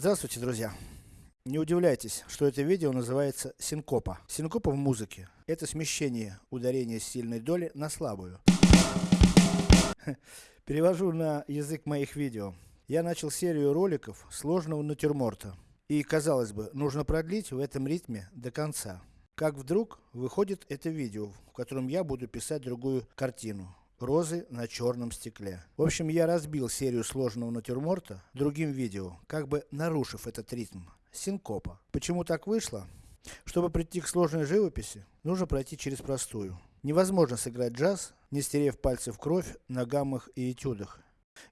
Здравствуйте, друзья! Не удивляйтесь, что это видео называется синкопа. Синкопа в музыке – это смещение ударения сильной доли на слабую. Перевожу на язык моих видео. Я начал серию роликов сложного натюрморта. И, казалось бы, нужно продлить в этом ритме до конца. Как вдруг, выходит это видео, в котором я буду писать другую картину. Розы на черном стекле. В общем, я разбил серию сложного натюрморта другим видео, как бы нарушив этот ритм. Синкопа. Почему так вышло? Чтобы прийти к сложной живописи, нужно пройти через простую. Невозможно сыграть джаз, не стерев пальцы в кровь на гаммах и этюдах.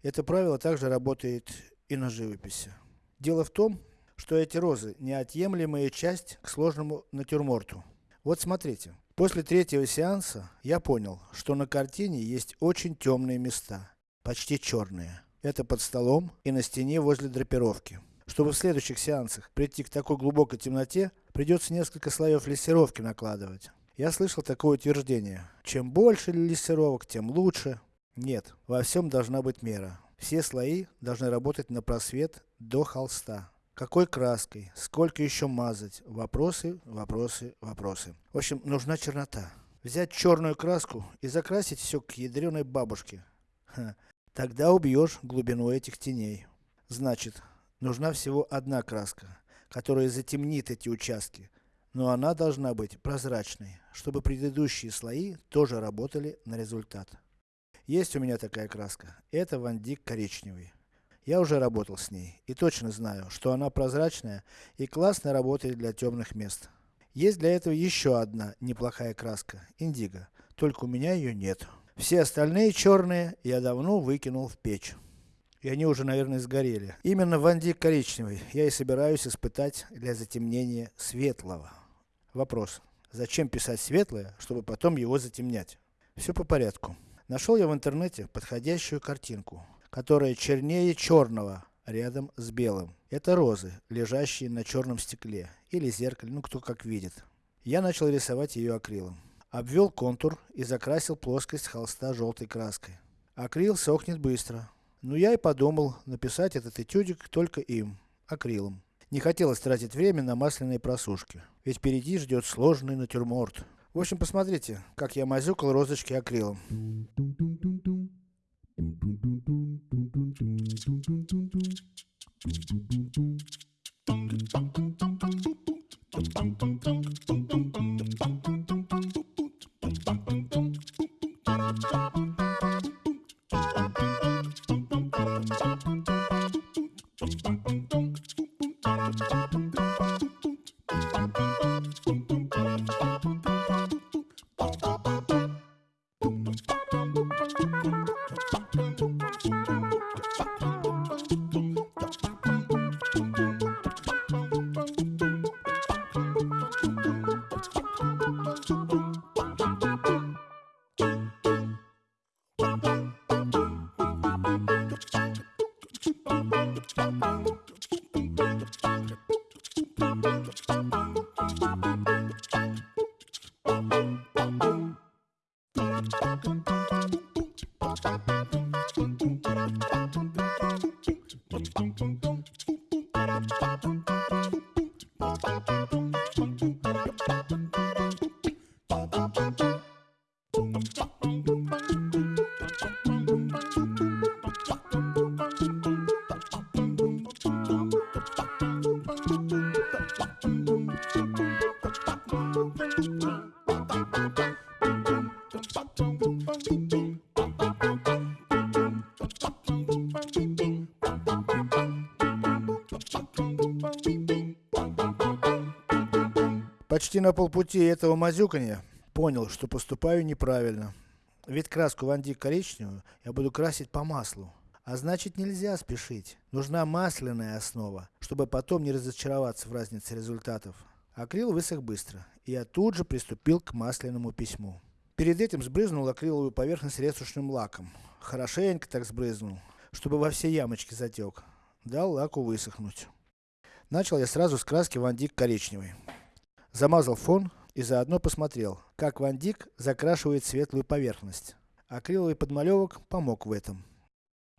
Это правило также работает и на живописи. Дело в том, что эти розы неотъемлемая часть к сложному натюрморту. Вот смотрите. После третьего сеанса, я понял, что на картине есть очень темные места. Почти черные. Это под столом и на стене возле драпировки. Чтобы в следующих сеансах прийти к такой глубокой темноте, придется несколько слоев лессировки накладывать. Я слышал такое утверждение. Чем больше лессировок, тем лучше. Нет, во всем должна быть мера. Все слои должны работать на просвет до холста. Какой краской, сколько еще мазать, вопросы, вопросы, вопросы. В общем, нужна чернота. Взять черную краску и закрасить все к ядреной бабушке. Ха. Тогда убьешь глубину этих теней. Значит, нужна всего одна краска, которая затемнит эти участки. Но она должна быть прозрачной, чтобы предыдущие слои тоже работали на результат. Есть у меня такая краска. Это вандик коричневый. Я уже работал с ней, и точно знаю, что она прозрачная и классно работает для темных мест. Есть для этого еще одна неплохая краска, индиго, только у меня ее нет. Все остальные черные я давно выкинул в печь. И они уже, наверное, сгорели. Именно вандик коричневый я и собираюсь испытать для затемнения светлого. Вопрос. Зачем писать светлое, чтобы потом его затемнять? Все по порядку. Нашел я в интернете подходящую картинку которая чернее черного, рядом с белым. Это розы, лежащие на черном стекле, или зеркале, ну кто как видит. Я начал рисовать ее акрилом. Обвел контур и закрасил плоскость холста желтой краской. Акрил сохнет быстро. Но я и подумал написать этот этюдик только им, акрилом. Не хотелось тратить время на масляные просушки. Ведь впереди ждет сложный натюрморт. В общем, посмотрите, как я мазюкал розочки акрилом. Bum, bum, bum, bum, bum, bum, bum, bum, bum, Почти на полпути этого мазюканья, понял, что поступаю неправильно. Ведь краску вандик коричневую я буду красить по маслу. А значит нельзя спешить. Нужна масляная основа, чтобы потом не разочароваться в разнице результатов. Акрил высох быстро, и я тут же приступил к масляному письму. Перед этим сбрызнул акриловую поверхность ретушным лаком. Хорошенько так сбрызнул, чтобы во все ямочки затек. Дал лаку высохнуть. Начал я сразу с краски вандик коричневый. Замазал фон и заодно посмотрел, как Ван Дик закрашивает светлую поверхность. Акриловый подмалевок помог в этом.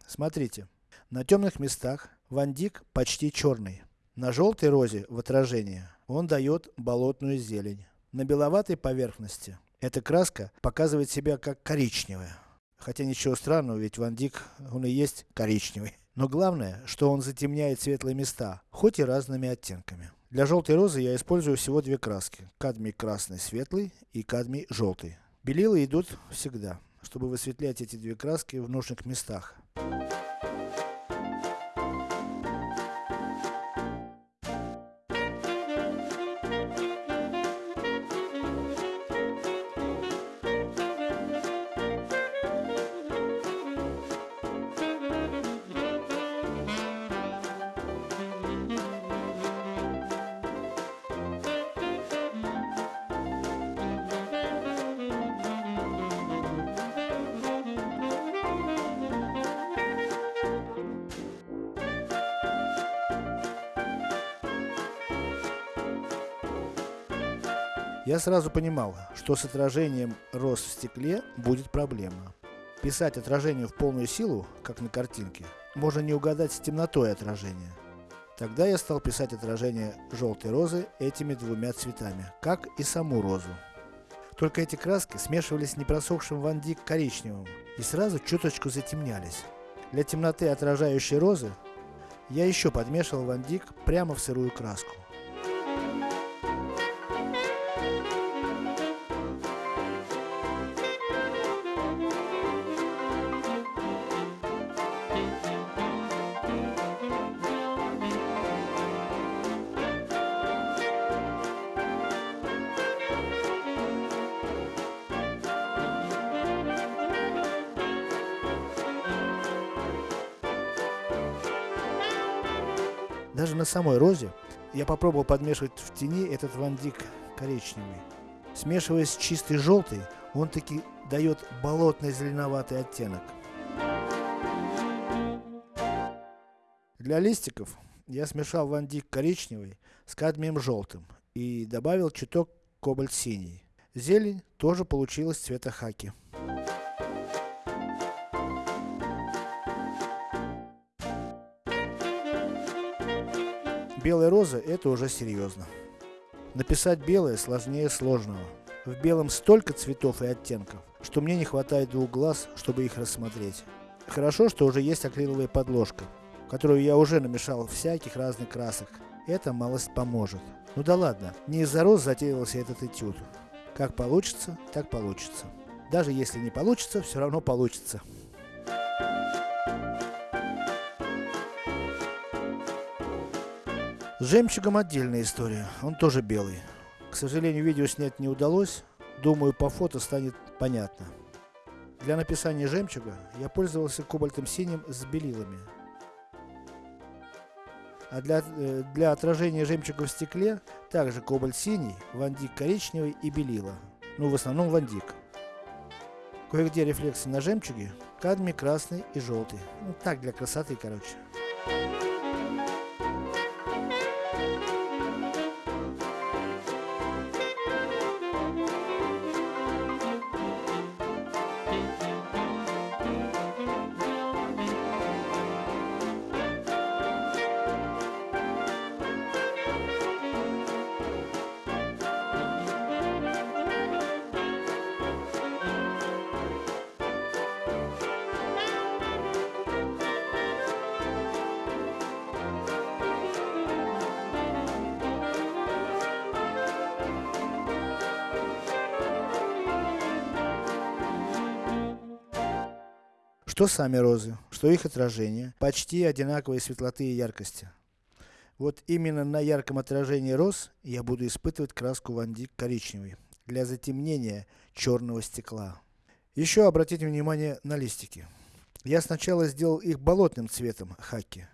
Смотрите. На темных местах Ван Дик почти черный. На желтой розе в отражении он дает болотную зелень. На беловатой поверхности эта краска показывает себя как коричневая. Хотя ничего странного, ведь Ван Дик, он и есть коричневый. Но главное, что он затемняет светлые места, хоть и разными оттенками. Для желтой розы я использую всего две краски. Кадмий красный светлый и кадмий желтый. Белила идут всегда, чтобы высветлять эти две краски в нужных местах. Я сразу понимал, что с отражением роз в стекле будет проблема. Писать отражение в полную силу, как на картинке, можно не угадать с темнотой отражения. Тогда я стал писать отражение желтой розы этими двумя цветами, как и саму розу. Только эти краски смешивались с непросохшим Ван Дик коричневым и сразу чуточку затемнялись. Для темноты отражающей розы я еще подмешивал Ван Дик прямо в сырую краску. Даже на самой розе я попробовал подмешивать в тени этот Ван Дик коричневый. Смешиваясь с чистой желтой, он таки дает болотный зеленоватый оттенок. Для листиков я смешал Ван Дик коричневый с кадмием желтым и добавил чуток кобальт синий. Зелень тоже получилась цвета хаки. Белая роза это уже серьезно. Написать белое сложнее сложного. В белом столько цветов и оттенков, что мне не хватает двух глаз, чтобы их рассмотреть. Хорошо, что уже есть акриловая подложка, которую я уже намешал всяких разных красок. Это малость поможет. Ну да ладно, не из-за роз затеялся этот этюд. Как получится, так получится. Даже если не получится, все равно получится. С жемчугом отдельная история, он тоже белый. К сожалению, видео снять не удалось, думаю по фото станет понятно. Для написания жемчуга я пользовался кобальтом синим с белилами. А для, э, для отражения жемчуга в стекле, также кобальт синий, вандик коричневый и белила. Ну в основном вандик. Кое-где рефлексы на жемчуге, кадмий красный и желтый. Ну так для красоты короче. Что сами розы, что их отражение, почти одинаковой светлоты и яркости. Вот именно на ярком отражении роз я буду испытывать краску Ван Дик коричневый, для затемнения черного стекла. Еще обратите внимание на листики. Я сначала сделал их болотным цветом хаки.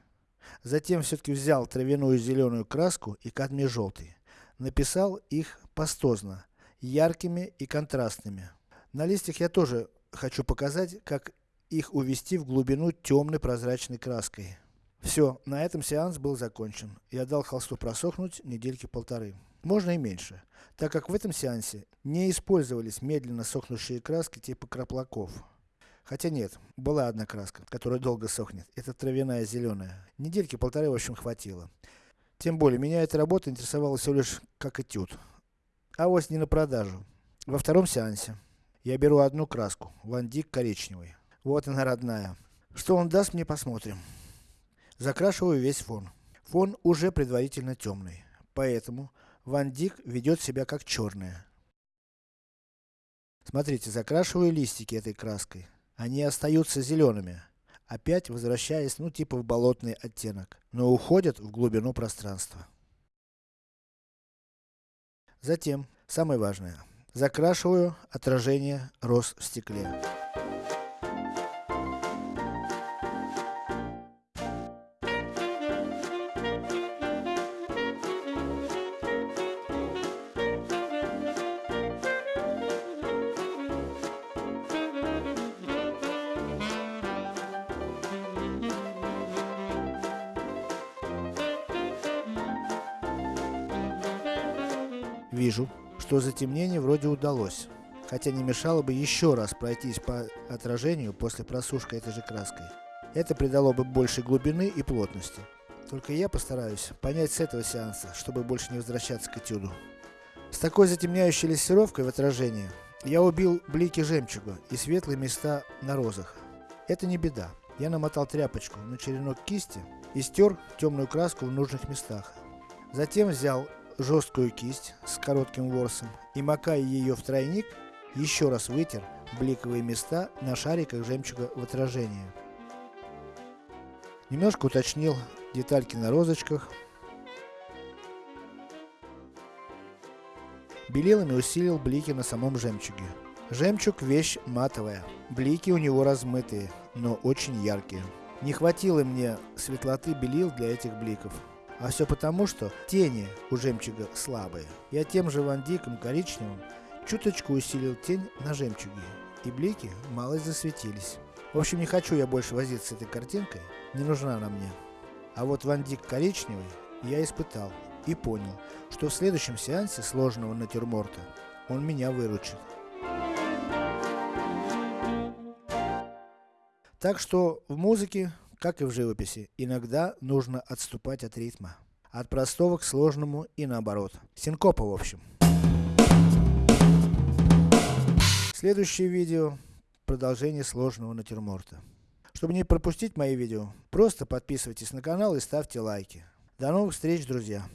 Затем все-таки взял травяную зеленую краску и кадмий желтый. Написал их пастозно, яркими и контрастными. На листьях я тоже хочу показать, как их увести в глубину темной прозрачной краской. Все, на этом сеанс был закончен. Я дал холсту просохнуть недельки полторы. Можно и меньше, так как в этом сеансе не использовались медленно сохнущие краски типа краплаков. Хотя нет, была одна краска, которая долго сохнет. Это травяная зеленая. Недельки полторы в общем хватило. Тем более, меня эта работа интересовала всего лишь как этюд. А вот не на продажу. Во втором сеансе я беру одну краску, вандик коричневый. Вот она родная. Что он даст мне посмотрим. Закрашиваю весь фон. Фон уже предварительно темный. Поэтому вандик ведет себя как черная. Смотрите, закрашиваю листики этой краской. Они остаются зелеными. Опять возвращаясь, ну типа в болотный оттенок. Но уходят в глубину пространства. Затем, самое важное. Закрашиваю отражение роз в стекле. Вижу, что затемнение вроде удалось. Хотя не мешало бы еще раз пройтись по отражению после просушки этой же краской. Это придало бы больше глубины и плотности. Только я постараюсь понять с этого сеанса, чтобы больше не возвращаться к этюду. С такой затемняющей лессировкой в отражении, я убил блики жемчуга и светлые места на розах. Это не беда. Я намотал тряпочку на черенок кисти и стер темную краску в нужных местах. Затем взял жесткую кисть с коротким ворсом и макая ее в тройник, еще раз вытер бликовые места на шариках жемчуга в отражении. Немножко уточнил детальки на розочках. Белилами усилил блики на самом жемчуге. Жемчуг вещь матовая, блики у него размытые, но очень яркие. Не хватило мне светлоты белил для этих бликов. А все потому, что тени у жемчуга слабые. Я тем же вандиком коричневым чуточку усилил тень на жемчуге, и блики малость засветились. В общем, не хочу я больше возиться с этой картинкой, не нужна она мне. А вот вандик коричневый я испытал и понял, что в следующем сеансе сложного натюрморта он меня выручит. Так что в музыке как и в живописи, иногда нужно отступать от ритма. От простого к сложному и наоборот. Синкопа в общем. Следующее видео, продолжение сложного натюрморта. Чтобы не пропустить мои видео, просто подписывайтесь на канал и ставьте лайки. До новых встреч, друзья!